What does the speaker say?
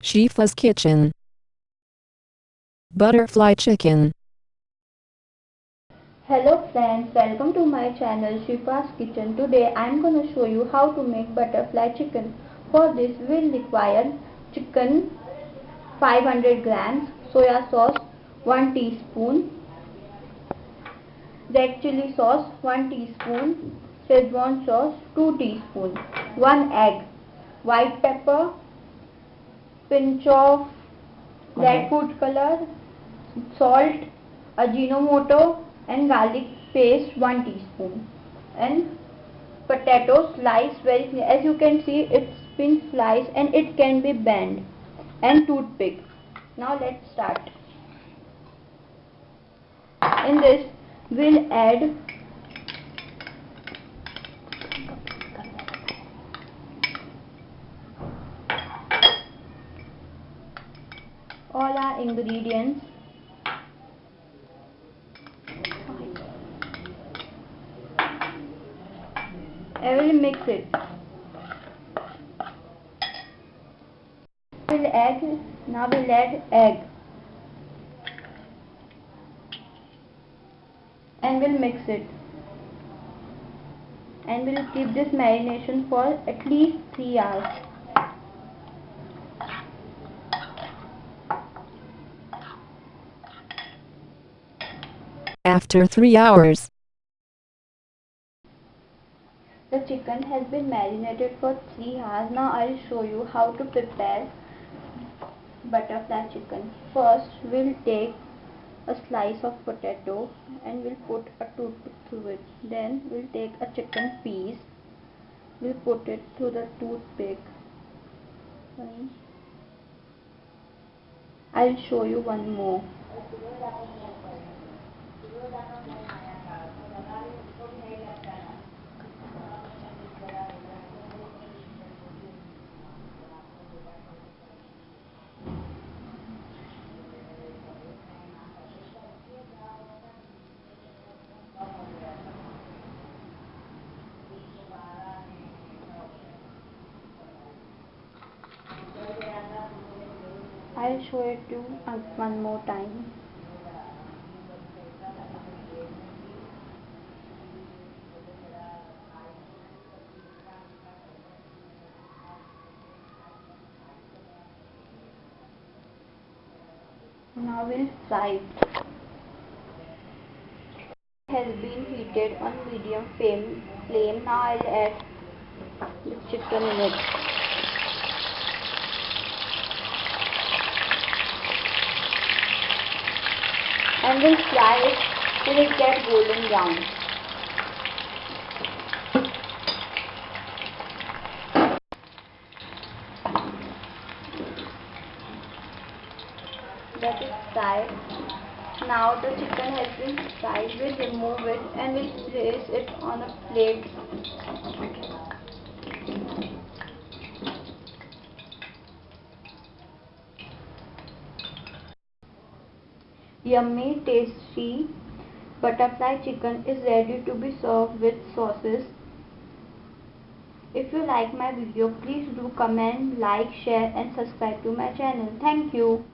Shifa's Kitchen Butterfly Chicken Hello friends, welcome to my channel Shifa's Kitchen. Today I am going to show you how to make butterfly chicken. For this we will require chicken 500 grams, soya sauce 1 teaspoon, red chili sauce 1 teaspoon, Szechuan sauce 2 teaspoon, 1 egg, white pepper pinch of red food color, salt, ajinomoto and garlic paste 1 teaspoon and potato slice very as you can see it's been sliced and it can be bent and toothpick. Now let's start. In this we'll add all our ingredients. I will mix it. We'll add now we'll add egg. And we'll mix it. And we'll keep this marination for at least 3 hours After 3 hours, the chicken has been marinated for 3 hours. Now I'll show you how to prepare butterfly chicken. First we'll take a slice of potato and we'll put a toothpick through it. Then we'll take a chicken piece. We'll put it through the toothpick. I'll show you one more. I'll show it to you one more time. Fry it. has been heated on medium flame. flame. Now I'll add the chicken in it. And we'll fry it till it gets golden brown. That is fried. Now the chicken has been fried, we'll remove it and we'll place it on a plate. Yummy, tasty butterfly chicken is ready to be served with sauces. If you like my video, please do comment, like, share and subscribe to my channel. Thank you.